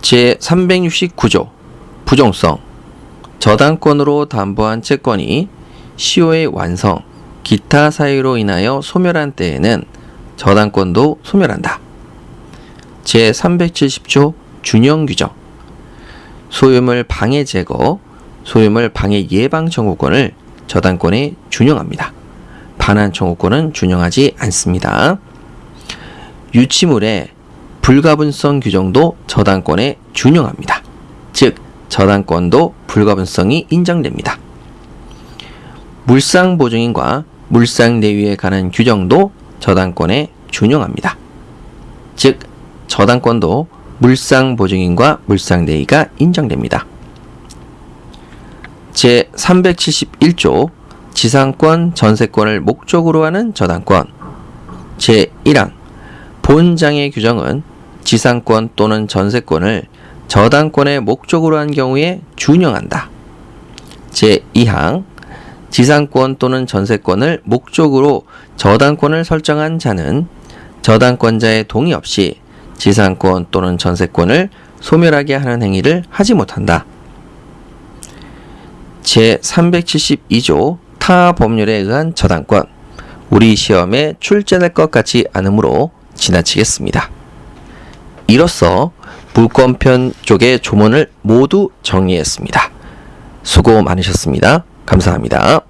제369조 부종성 저당권으로 담보한 채권이 시효의 완성, 기타 사유로 인하여 소멸한 때에는 저당권도 소멸한다. 제370조 준용 규정 소유물 방해 제거, 소유물 방해 예방 청구권을 저당권에 준용합니다. 반환 청구권은 준용하지 않습니다. 유치물의 불가분성 규정도 저당권에 준용합니다. 즉, 저당권도 불가분성이 인정됩니다. 물상 보증인과 물상대위에 관한 규정도 저당권에 준용합니다. 즉, 저당권도 물상 보증인과 물상대위가 인정됩니다. 제371조 지상권, 전세권을 목적으로 하는 저당권 제1항 본장의 규정은 지상권 또는 전세권을 저당권의 목적으로 한 경우에 준용한다. 제2항 지상권 또는 전세권을 목적으로 저당권을 설정한 자는 저당권자의 동의 없이 지상권 또는 전세권을 소멸하게 하는 행위를 하지 못한다. 제372조 타 법률에 의한 저당권 우리 시험에 출제될 것 같지 않으므로 지나치겠습니다. 이로써 물권편 쪽의 조문을 모두 정리했습니다. 수고 많으셨습니다. 감사합니다.